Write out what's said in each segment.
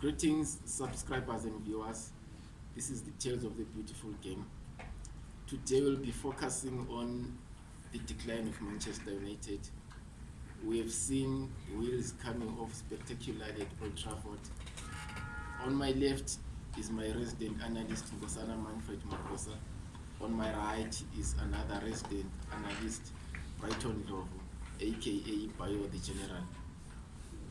Greetings, subscribers and viewers. This is the Tales of the Beautiful Game. Today we'll be focusing on the decline of Manchester United. We have seen wheels coming off spectacularly at Old Trafford. On my left is my resident analyst, Ngosana Manfred Makosa. On my right is another resident analyst, Brighton Lovu, aka Bio the General.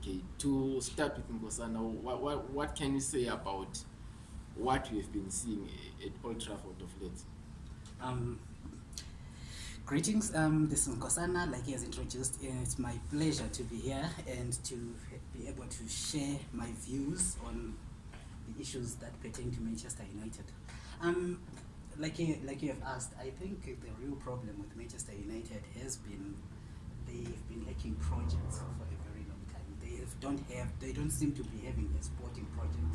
Okay, to start with Ngosana, what, what, what can you say about what you've been seeing at Old Trafford of late? Um, greetings, um, this is Nkosana, like he has introduced, and it's my pleasure to be here and to be able to share my views on the issues that pertain to Manchester United. Um, like, you, like you have asked, I think the real problem with Manchester United has been they've been lacking projects for don't have, they don't seem to be having a sporting project.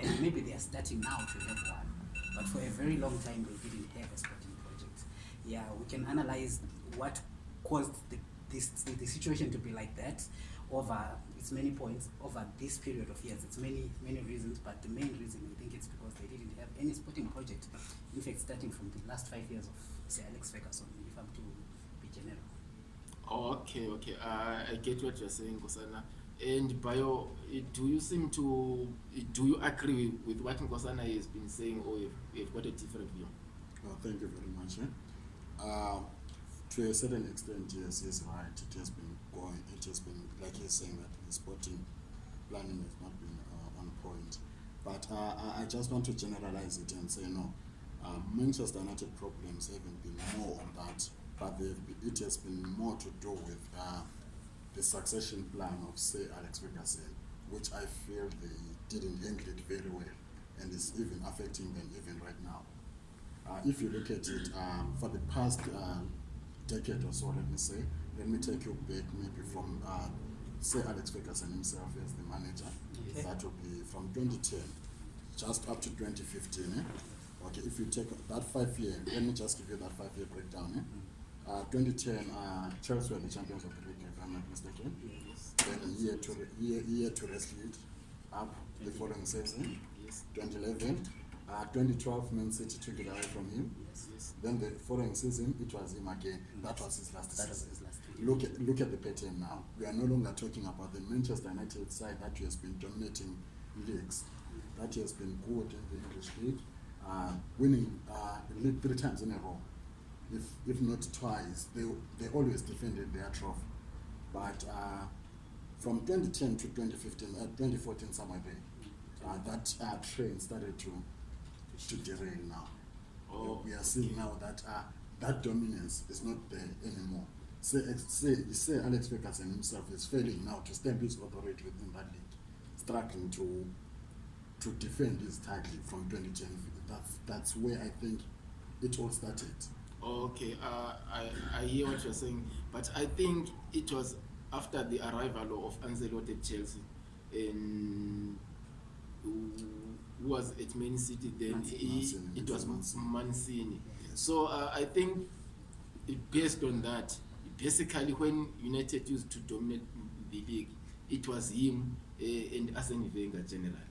And maybe they are starting now to have one, but for a very long time they didn't have a sporting project. Yeah, we can analyze what caused the, this, the situation to be like that over its many points over this period of years. It's many, many reasons, but the main reason I think it's because they didn't have any sporting project. In fact, starting from the last five years of Alex Ferguson, if I'm to be general. okay, okay. Uh, I get what you're saying, Gosana. and bio do you seem to do you agree with what nkosana has been saying or you've got a different view oh, thank you very much eh? uh, to a certain extent yes he's right it has been going it has been like he's saying that the sporting planning has not been uh, on point but uh, i just want to generalize it and say no uh, manchester united problems haven't been more on that but it has been more to do with uh, the succession plan of, say, Alex Ferguson, which I feel they didn't handle it very well, and is even affecting them even right now. Uh, if you look at it, um, for the past uh, decade or so, let me say, let me take you back maybe from, uh, say, Alex Ferguson himself as the manager. Okay. That would be from 2010 just up to 2015. Eh? Okay, if you take that five year, let me just give you that five year breakdown. Eh? 2010 Chelsea were the champions of the league, if I'm not mistaken. Then year to year year to rest lead up the following season, 2011. Uh, 2012, Man City took it away from him. Yes, yes. Then the following season, it was him again. Yes. Mm. That was his last that season. Was his last look, at, look at the pattern now. We are no longer talking about the Manchester United side that has been dominating leagues, yes. Mm. that has been good in the English league, uh, winning uh, league three times in a row. Yes. if, if not twice. They, they always defended their trophy. But uh, from 2010 to 2015, uh, 2014 somewhere there, uh, that uh, train started to, to derail now. Oh. We are seeing now that uh, that dominance is not there anymore. Say, say, say Alex Ferguson himself is failing now to stamp his authority within that league, struggling to to defend his title from 2010. That's, that's where I think it all started. okay uh, I, i hear what you're saying but i think it was after the arrival of anzelote chelsea in, who was at main city then it was mancini so uh, i think based on that basically when united used to dominate the league it was him uh, and arsene wenger generally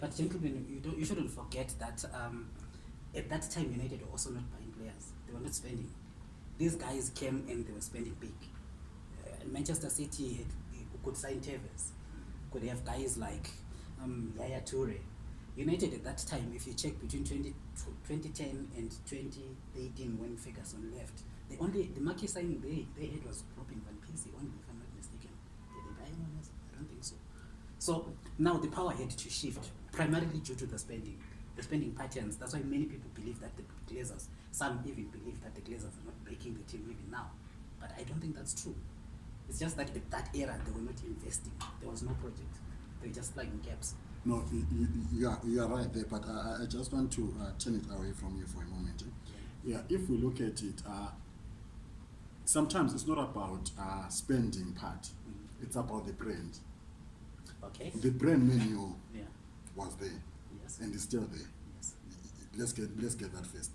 but gentlemen you, don't, you shouldn't forget that um, at that time united were also not by they were not spending these guys came and they were spending big uh, manchester city had, uh, could sign tevers could have guys like um, yaya toure united at that time if you check between 20, 2010 and 2018 when ferguson left the only the market sign they, they had was robin van persie only if i'm not mistaken did they buy anyone else i don't think so so now the power had to shift primarily due to the spending the spending patterns that's why many people believe that the glazers Some even believe that the Glazers are not breaking the team even now. But I don't think that's true. It's just that at that era, they were not investing. There was no project. They were just plugging gaps. No, you, you, are, you are right there, but I, I just want to uh, turn it away from you for a moment. Yeah, if we look at it, uh, sometimes it's not about uh, spending part. Mm -hmm. It's about the brand. Okay. The brand menu yeah. was there. Yes. And it's still there. Yes. Let's get let's get that first.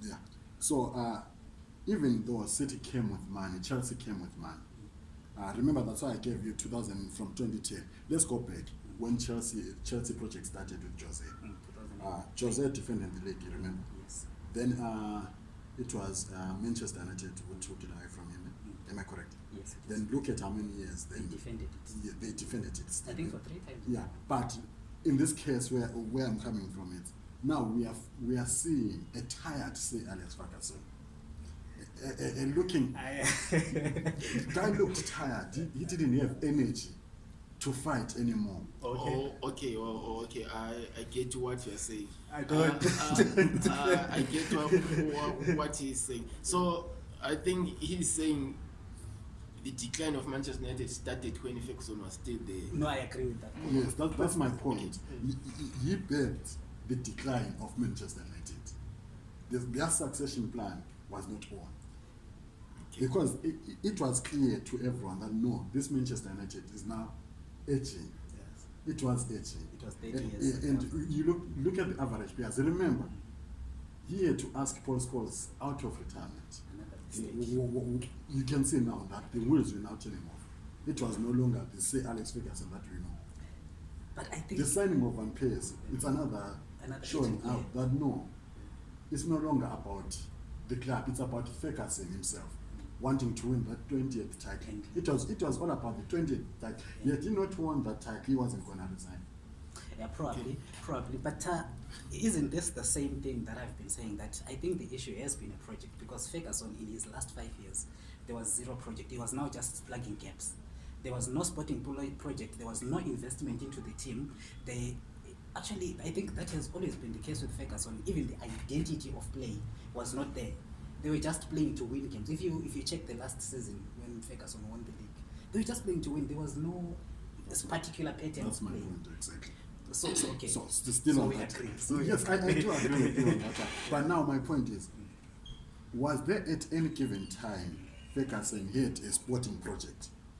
Yeah. So uh, even though City came with money, Chelsea came with money. Uh, remember that's why I gave you 2000 from 2010. Let's go back when Chelsea Chelsea project started with Jose. Mm, uh, Jose defended the league, you remember? Yes. Then uh, it was uh, Manchester United who took it away from him. Mm. Am I correct? Yes. Then look at how many years they defended it. Yeah, they defended it. I think for three times. Yeah, but in this case where where I'm coming from, it's now we are we are seeing a tired say Alex Ferguson, a, a, a looking guy looked tired. He, he didn't have energy to fight anymore. Okay, oh, okay, well, oh, okay. I I get what you are saying. I don't. Uh, uh, uh, I get what what he is saying. So I think he's saying. The decline of Manchester United started when Ferguson was still there. No, I agree with that. Yes, that, that's my point. Okay. He, he begged the decline of Manchester United. their succession plan was not on. Okay. Because it, it, was clear to everyone that no, this Manchester United is now aging. Yes. It was aging. It was aging. And, and, you look look at the average players. Remember, he had to ask Paul Scholes out of retirement. You can see now that the wheels were now turning off. It was no longer the say Alex Ferguson that we know. But I think the signing of Van Persie, it's another showing out that no it's no longer about the club it's about ferguson himself wanting to win that 20th title it was it was all about the 20th title he did not want that title he wasn't going to resign yeah probably okay. probably but uh, isn't this the same thing that i've been saying that i think the issue has been a project because ferguson in his last five years there was zero project he was now just plugging gaps there was no sporting project there was no investment into the team they actually i think that has always been the case with ferguson even the identity of play was not there they were just playing to win games if you if you check the last season when ferguson won the league they were just playing to win there was no this particular pattern That's my point, exactly so, so okay so, so still so on we that agree. so yes i, I do agree with you on that okay. but now my point is was there at any given time ferguson had a sporting project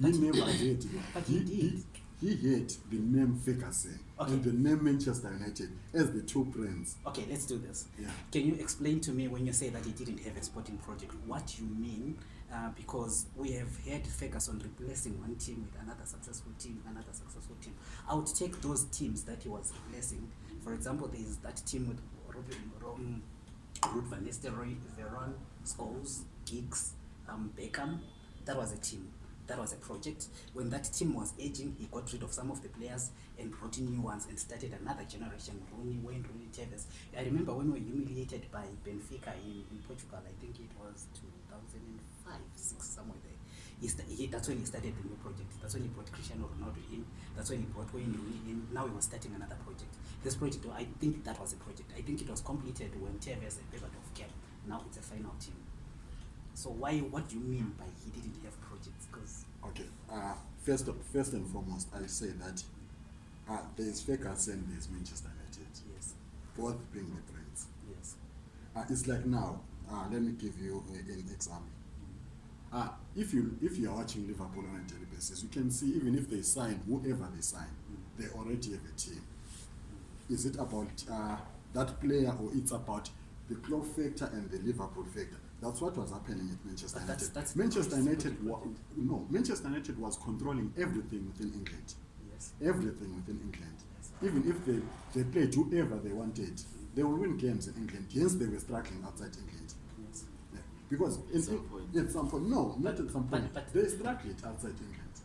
He never had. But he, he did. He, he had the name Ferguson okay. and the name Manchester United as the two brands. Okay, let's do this. Yeah. Can you explain to me when you say that he didn't have a sporting project, what you mean? Uh, because we have had Ferguson replacing one team with another successful team, another successful team. I would take those teams that he was replacing. For example, there is that team with Robin, Robin, Ruth Van Nistelrooy, Veron, Scholes, Giggs, um, Beckham. That was a team that was a project when that team was aging he got rid of some of the players and brought in new ones and started another generation rony wayne rony tevis i remember when we were humiliated by benfica in, in portugal i think it was 2005 six somewhere there he st- he, that's when he started the new project that's when he brought cristiano ronaldo in that's when he brought wayne rony in now he was starting another project this project i think that was a project i think it was completed when tevis and of came now it's a final team so why what do you mean by he didn't have projects because okay uh first of, first and foremost i say that uh there is Fergus and there's Manchester United yes both being the brands yes uh, it's like now uh let me give you a, an example mm-hmm. uh, if you if you are watching Liverpool on a daily basis, you can see even if they sign whoever they sign, mm. they already have a team. Is it about uh, that player or it's about the club factor and the Liverpool factor? That's what was happening at Manchester United. That's, Manchester United, wa- no, Manchester United was controlling everything within England. Yes. Everything within England. Yes. Even if they, they played whoever they wanted, they will win games in England. Yes, they were struggling outside England. Yes. Yeah. Because at in, some point. at some point, no, but, not at some point. But, but they struggled outside England.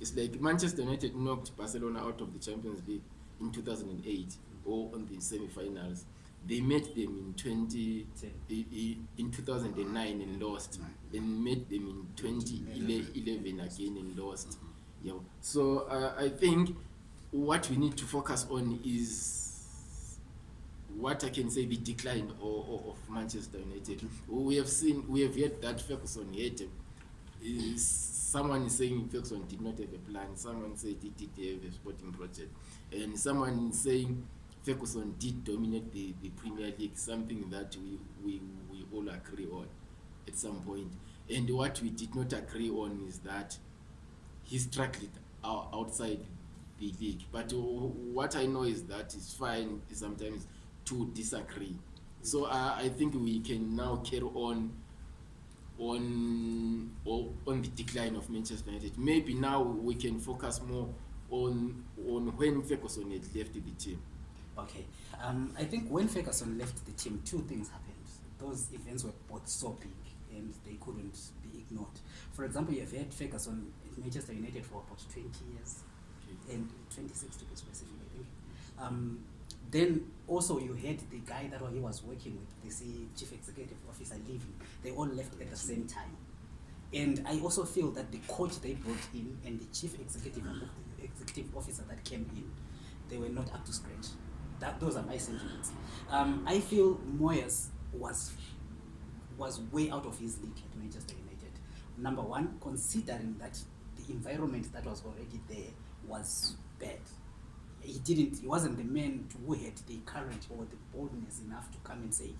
It's like Manchester United knocked Barcelona out of the Champions League in 2008 or on the semi-finals. They met them in 20 eh, eh, in 2009 and lost, and met them in 2011 again and lost. Mm-hmm. Yeah. So uh, I think what we need to focus on is what I can say the decline of, of Manchester United. Mm-hmm. We have seen, we have heard that Ferguson hated someone is saying infection did not have a plan someone said it did have a sporting project and someone is saying Ferguson did dominate the, the Premier League, something that we, we we all agree on at some point. And what we did not agree on is that he struggled outside the league. But what I know is that it's fine sometimes to disagree. So I, uh, I think we can now carry on uh, on on the decline of Manchester United. Maybe now we can focus more on on when Ferguson had left the team. Okay, um, I think when Ferguson left the team, two things happened. Those events were both so big and they couldn't be ignored. For example, you've had Ferguson at Manchester United for about 20 years, okay. and 26 to be specific, I think. Um, then also you had the guy that he was working with the chief executive officer leaving they all left at the same time and i also feel that the coach they brought in and the chief executive executive officer that came in they were not up to scratch that, those are my sentiments um, i feel moyes was was way out of his league at manchester united number one considering that the environment that was already there was bad he didn't he wasn't the man to, who had the courage or the boldness enough to come and say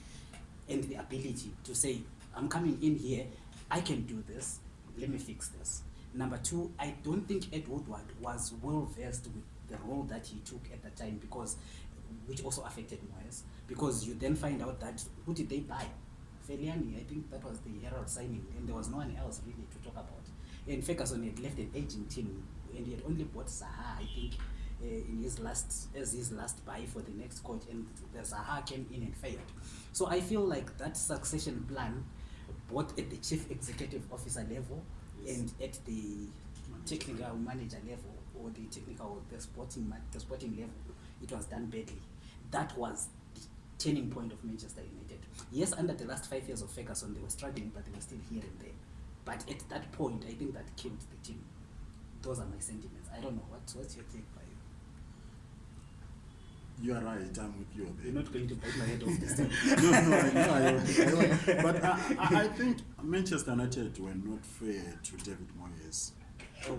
and the ability to say i'm coming in here i can do this let me fix this number two i don't think ed woodward was well versed with the role that he took at the time because which also affected moyes because you then find out that who did they buy feliani i think that was the herald signing and there was no one else really to talk about and ferguson had left an aging team and he had only bought Zaha, I think, uh, in his last as his last buy for the next coach, and the Zaha came in and failed. So I feel like that succession plan, both at the chief executive officer level yes. and at the technical manager level or the technical the sporting the sporting level, it was done badly. That was the turning point of Manchester United. Yes, under the last five years of Ferguson, they were struggling, but they were still here and there. But at that point, I think that killed the team those are my sentiments i don't know what, what's your take by you you are right i'm with you you're not going to bite my head off this time no no I, know, I, know. But uh, I, I think manchester united were not fair to david moyes oh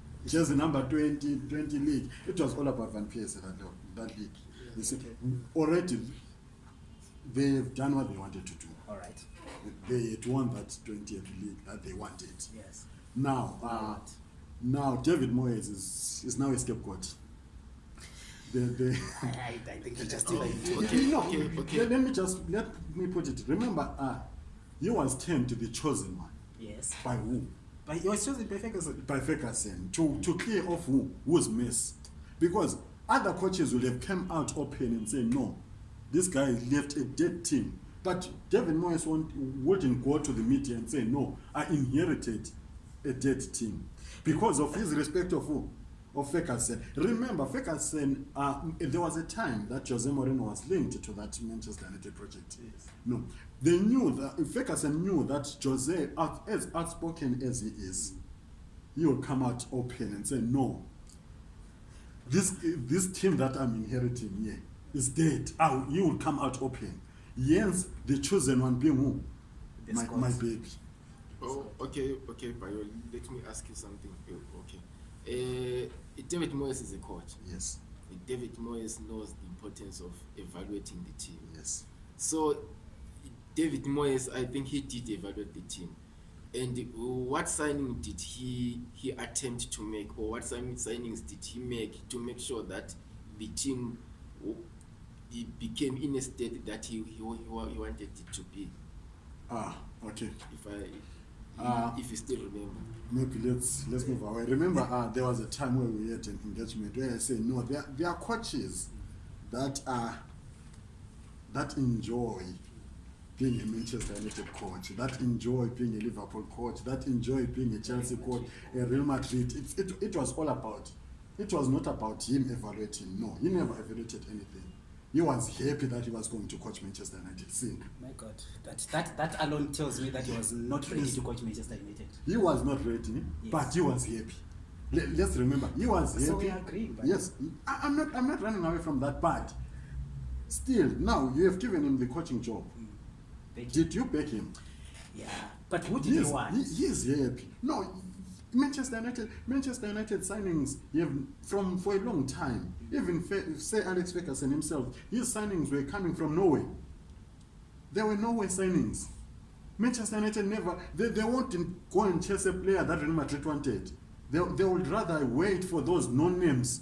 just number 20 20 league it was all about one page that that league you see already they've done what they wanted to do all right they had won that 20th league that they wanted yes now uh, right now david moyes is, is now a scapegoat let me just let me put it remember uh, he was turned to the chosen one yes by who by, he was chosen by ferguson by ferguson to, to clear off who who's missed because other coaches would have come out open and said no this guy left a dead team but david moyes wouldn't go to the media and say no i inherited a dead team because of his respect of, of Ferguson. Remember, Ferguson, uh, there was a time that Jose Moreno was linked to that Manchester United project. Yes. No, they knew that Ferguson knew that Jose, as outspoken as he is, he will come out open and say, No, this, this team that I'm inheriting here yeah, is dead. Oh, he will come out open. Yes, the chosen one being who? My, my baby oh, okay okay bayo let me ask you something okay uh, david moyes is a coach yes david moyes knows the importance of evaluating the team yes so david moyes i think he did evaluate the team and what signing did he he attempt to make or what signings did he make to make sure that the team he became in a state that he, he, he wanted it to be ah okay if i if Uh, if you still remember. Maybe let's let's move away. Remember, uh, there was a time where we had an engagement where I said no. There there are coaches that are that enjoy being a Manchester United coach, that enjoy being a Liverpool coach, that enjoy being a Chelsea coach, a Real Madrid. It, it, it was all about, it was not about him evaluating. No, he never evaluated anything. he was happy that he was going to coach manchester united sin he was not ready yes. but he was happy Le let's remember he was so happy agreeing, yes I I'm, not, i'm not running away from that but still now you have given him the coaching job mm. did you beg him yeah. but what did he, he, want? he he's happy no Manchester United, Manchester United signings have from for a long time. Even say Alex Ferguson himself, his signings were coming from Norway. There were Norway signings. Manchester United never they, they won't go and chase a player that Real Madrid wanted. They, they would rather wait for those non-names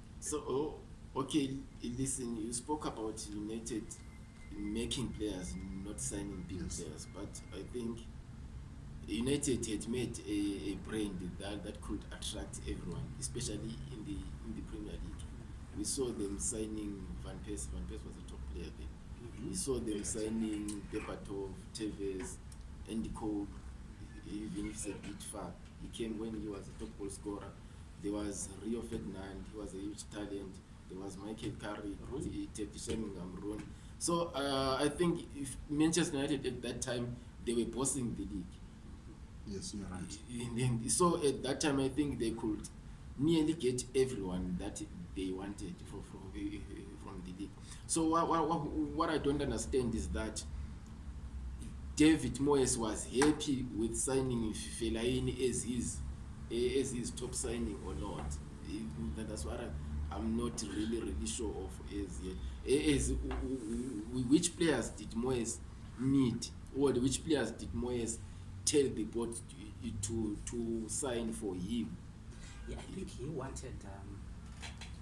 so oh, okay listen you spoke about united making players not signing big yes. players but i think United had made a, a brand that, that could attract everyone, especially in the in the Premier League. We saw them signing Van Persie. Van Persie was a top player then. Mm-hmm. We saw them yeah, signing Bebatov, Tevez, Andy Cole, even if it's a bit far. He came when he was a top goal scorer. There was Rio Ferdinand, he was a huge talent. There was Michael Curry, Tevishem Gamron. So uh, I think if Manchester United at that time, they were bossing the league yes you're right and then, so at that time i think they could nearly get everyone that they wanted for, for, uh, from the league so what, what, what i don't understand is that david moyes was happy with signing felaini as his eh, as his top signing or not that's what I, i'm not really really sure of as yet as which players did moyes need or which players did moyes tell the board to, to sign for him. Yeah, I think he wanted, um, he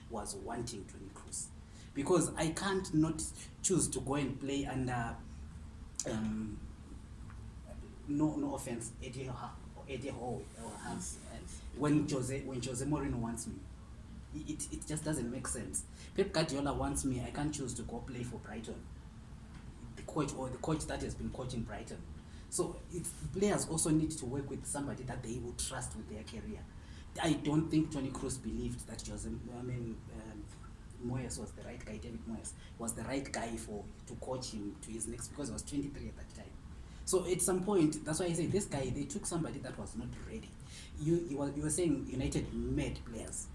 was wanting to increase because i can't not choose to go and play under um, no, no offense Eddie ha- or Eddie Ho- or Hans, uh, when jose when jose moreno wants me it, it just doesn't make sense pep guardiola wants me i can't choose to go play for brighton coach or the coach that has been coaching Brighton. So players also need to work with somebody that they will trust with their career. I don't think Tony Cruz believed that Jose, I mean, um, Moyes was the right guy, David Moyes was the right guy for to coach him to his next because he was 23 at that time. So at some point, that's why I say this guy, they took somebody that was not ready. You, you, were, you were saying United made players.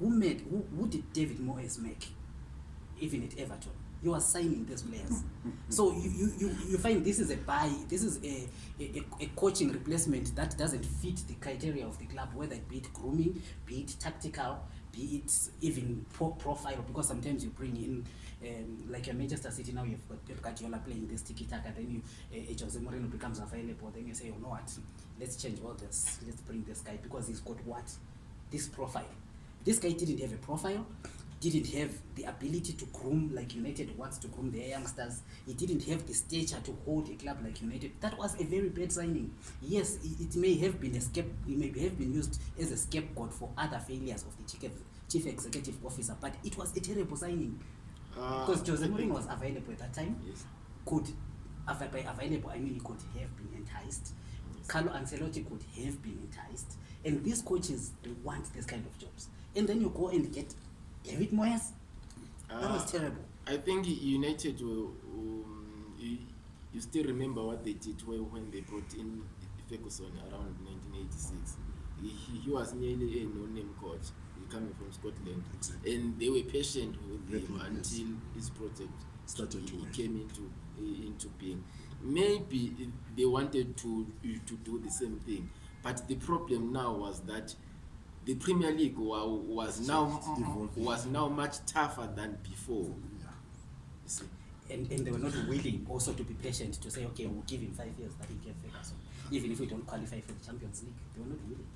Who made, who, who did David Moyes make, even at Everton? you are signing these players so you, you, you, you find this is a buy this is a, a, a coaching replacement that doesn't fit the criteria of the club whether be it grooming be it tactical be it even poor profile because sometimes you bring in um, like a manchester city now you've got pep guardiola playing this tiki taka then you uh, jose moreno becomes available then you say you oh, know what let's change all this let's bring this guy because he's got what this profile this guy didn't have a profile didn't have the ability to groom like united wants to groom their youngsters he didn't have the stature to hold a club like united that was a very bad signing yes it may have been a scape he may have been used as a scapegoat for other failures of the chief, chief executive officer but it was a terrible signing ah. because uh, jose morin was available at that time yes. could by available i mean he could have been enticed yes. carlo ancelotti could have been enticed and these coaches want this kind of jobs and then you go and get David Moyes. That uh, was ah, terrible. I think United will, um, you, you still remember what they did when they brought in Ferguson around 1986. He, he was nearly a no name coach coming from Scotland, exactly. and they were patient with him yes. until his project started to came into into being. Maybe they wanted to to do the same thing, but the problem now was that the premier league was now was now much tougher than before and, and they were not willing also to be patient to say okay we'll give him five years that he get fair so even if we don't qualify for the champions league they were not willing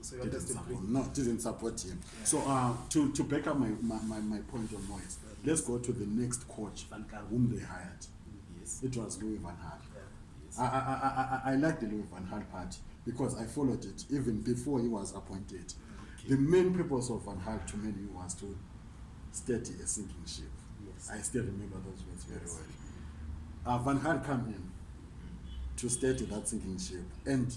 So didn't support, no, didn't support him. Yeah. So uh, to to back up my, my, my, my point on Moyes, let's go to the next coach whom they hired yes. it was louis van hal yeah. yes. I, I, I, I like the louis van hal part because i followed it even before he was appointed okay. the main purpose of van hal to many was to steady a sinking ship yes. i still remember those words very yes. well uh, van hal come in to steady that sinking ship and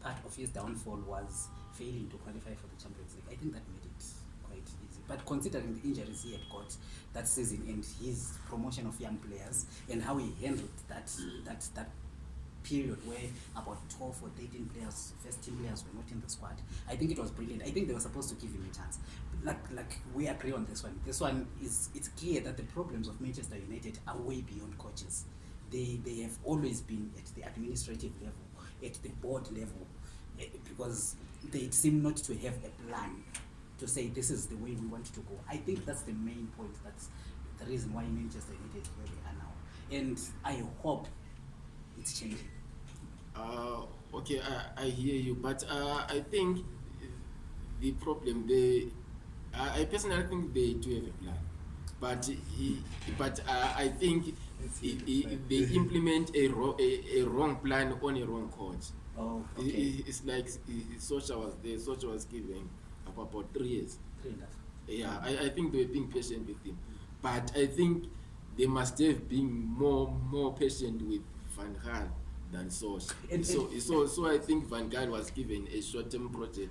part of his downfall was failing to qualify for the Champions League. I think that made but considering the injuries he had got that season and his promotion of young players and how he handled that that that period where about 12 or 13 players, first team players were not in the squad. I think it was brilliant. I think they were supposed to give him a chance. Like, like we agree on this one. This one is, it's clear that the problems of Manchester United are way beyond coaches. They, they have always been at the administrative level, at the board level, eh, because they seem not to have a plan to say this is the way we want to go. I think that's the main point. That's the reason why Manchester United is where they are now. And I hope it's changing. Uh, okay, I, I hear you, but uh, I think the problem they, I personally think they do have a plan, but but uh, I think they implement a, wrong, a, a, wrong plan on a wrong coach. Oh, okay. it's like Socha was there, Socha was giving for about three years. Yeah, I, I think they were being patient with him. But I think they must have been more more patient with Van Gaal than Sosa. So, so, so I think Van Gaal was given a short-term project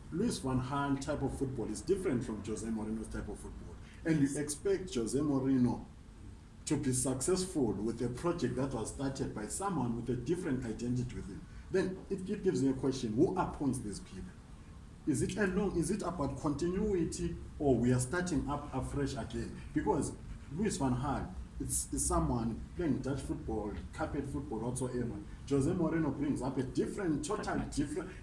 Luis Van Gaal type of football is different from Jose Mourinho's type of football, and you expect Jose Mourinho to be successful with a project that was started by someone with a different identity within. Then it, it gives you a question: Who appoints these people? is it a long is it about continuity or we are starting up afresh again because louis van hal is, is someone playing dutch football carpet football whatsoever jose moreno brings up a different total different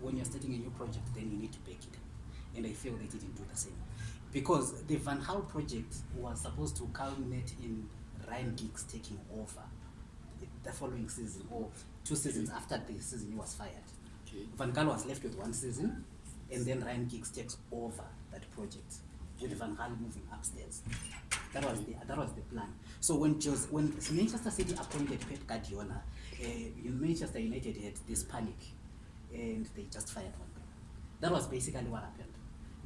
when you're starting a new project, then you need to back it, and I feel they didn't do the same, because the Van Hal project was supposed to culminate in Ryan Giggs taking over the following season or two seasons okay. after the season he was fired. Okay. Van Gaal was left with one season, and then Ryan Giggs takes over that project. Jude Van Gaal moving upstairs. That was the that was the plan. So when Jose, when Manchester City appointed Pep Guardiola, uh, Manchester United had this panic, and they just fired one. That was basically what happened.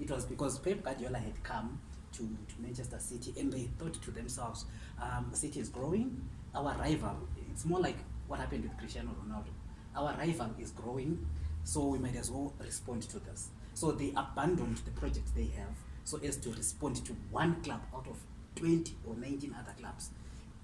It was because Pep Guardiola had come to, to Manchester City, and they thought to themselves, um, City is growing. Our rival, it's more like what happened with Cristiano Ronaldo. Our rival is growing, so we might as well respond to this. So they abandoned the project they have so as to respond to one club out of 20 or 19 other clubs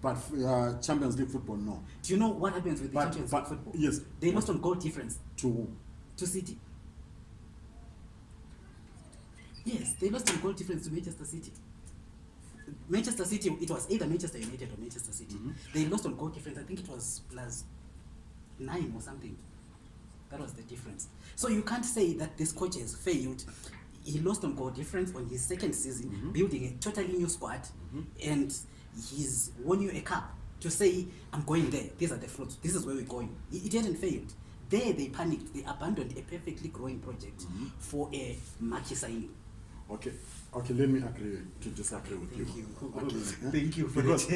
but uh, champions league football no do you know what happens with but, the champions but, football yes they must on goal difference to whom? to city yes they must on goal difference to manchester city manchester city it was either manchester united or manchester city mm -hmm. they lost on goal difference i think it was plus nine or something that was the difference so you can't say that this coach has failed he lost on goal difference on his second season mm -hmm. building a totally new squad mm -hmm. and he's won you a cup to say, I'm going there, these are the fruits, this is where we're going. It, hadn't failed. There they panicked, they abandoned a perfectly growing project mm -hmm. for a Maki Okay. Okay, let me agree to disagree with Thank you. you. Okay. Thank you for because,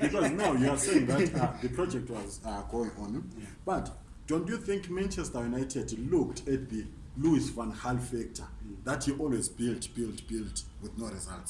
because now you are saying that uh, the project was uh, going on, yeah. but don't you think Manchester United looked at the Louis van Gaal factor mm. that he always built, built, built with no results?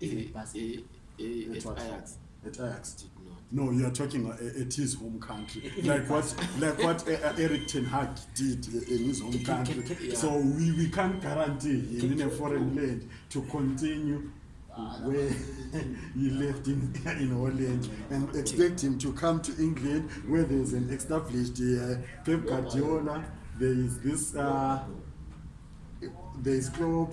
if it eh, passes eh, eh, at ajax at ajax no you are talking at uh, uh, his home country like what like what uh, eric ten hag did in his home country yeah. so we, we can't guarantee him in a foreign land to continue uh, where he left in, in holland and expect him to come to england where there's an established uh, pep guardiola there is this uh, there is clop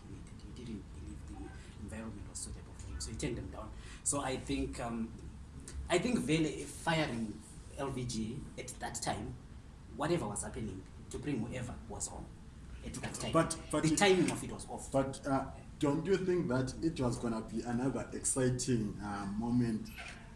he needed. He didn't believe the environment was suitable for him, so he turned them down. So I think um, i think vele firing lvg at that time whatever was happening to bring whoever was on at that time but, but the it, timing of it was off but uh, don't you think that it was going to be another exciting uh, moment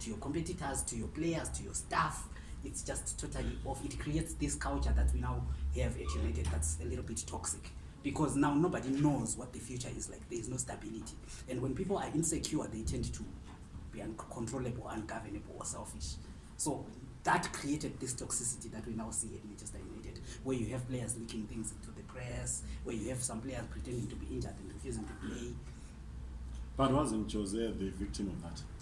to your competitors, to your players, to your staff, it's just totally off. It creates this culture that we now have at United that's a little bit toxic because now nobody knows what the future is like. There is no stability. And when people are insecure, they tend to be uncontrollable, ungovernable, or selfish. So that created this toxicity that we now see at Manchester United, where you have players leaking things into the press, where you have some players pretending to be injured and refusing to play. But wasn't Jose the victim of that?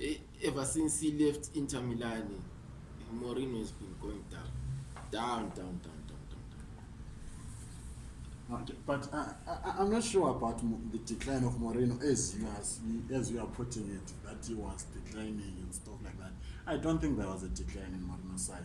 uh, ever since he left Inter Milan, Mourinho has been going down, down, down, down, down, down. down. Okay, but uh, I, I, I'm not sure about the decline of Mourinho as you as as you are putting it that he was declining and stuff like that. I don't think there was a decline in Mourinho's side.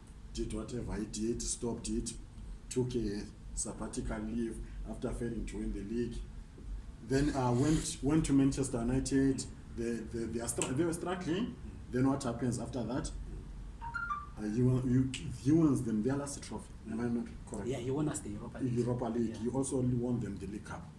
did whatever he did stopped it took a sabbatical leave after failing to win the league then uh, went went to manchester united the, the, they, are stra- they were struggling mm-hmm then what happens after that uh, you, you, he wants them the last trophy am i not correcteuropa yeah, league, league. Yeah. he also want them the league cup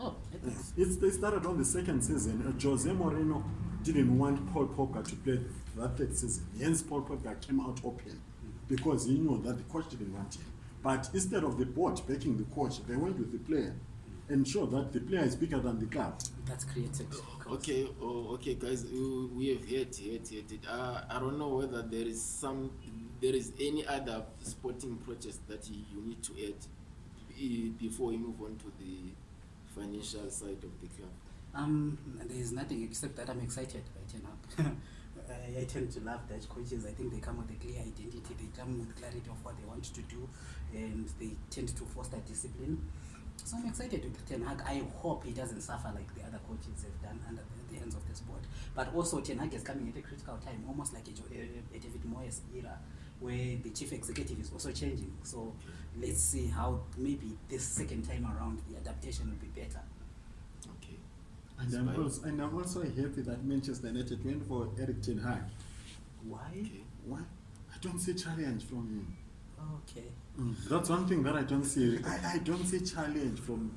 oh, it, it started on the second season uh, jose moreno didn't want paul popka to play that third season hence paul popka came out open because he knew that the coach didn't want him but instead of the board backing the coach they went with the player ensure that the player is bigger than the club that's created oh, okay oh, okay guys we have heard heard heard it uh, i don't know whether there is some there is any other sporting process that you need to add before you move on to the financial side of the club um there is nothing except that i'm excited right now I tend to love Dutch coaches. I think they come with a clear identity. They come with clarity of what they want to do. and they tend to foster discipline. So I'm excited with Ten Hag. I hope he doesn't suffer like the other coaches have done under the, the hands of this board. But also Ten Hag is coming at a critical time, almost like a, a, David Moyes era, where the chief executive is also changing. So let's see how maybe this second time around the adaptation will be better. Okay. And I'm, also, and I'm also happy that Manchester United went for Eric Ten Hag. Why? Okay. Why? I don't see challenge from him. Okay. Mm, that's one thing that I don't see. I, I don't see challenge from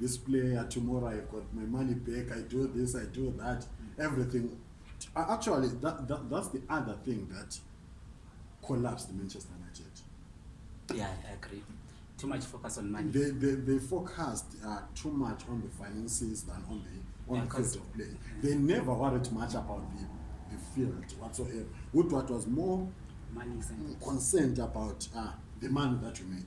this player tomorrow. I've got my money back. I do this. I do that. Mm-hmm. Everything Uh, actually that, that that's the other thing that collapsed manchester united yeah i agree too much focus on money they they, they focused uh, too much on the finances than on the on yeah, the field of play yeah. they never worried much about the the field whatsoever what what was more money concerned about uh, the money that you make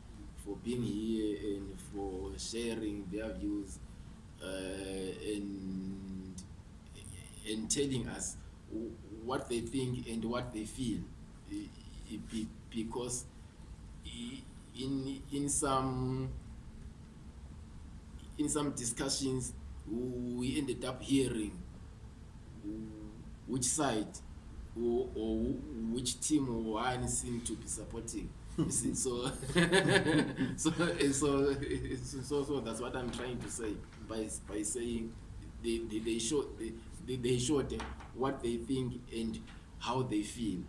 for being here and for sharing their views Uh, and and telling us what they think and what they feel because in in some in some discussions we ended up hearing which side or, or which team or one seem to be supporting so, so so so so that's what i'm trying to say by, by saying they, they, they, they, they showed what they think and how they feel.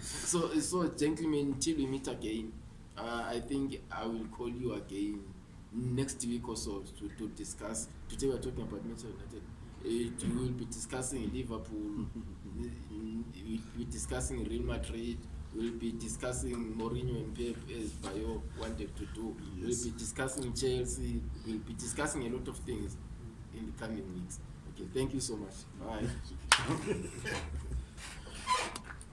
so, so, gentlemen, till we meet again, uh, I think I will call you again next week or so to, to discuss. Today we're talking about Manchester United. Uh, we will be discussing Liverpool, we'll be discussing Real Madrid we'll be discussing Mourinho and Pep as Bayo wanted to do. Yes. We'll be discussing Chelsea. We'll be discussing a lot of things in the coming weeks. Okay, thank you so much. Bye.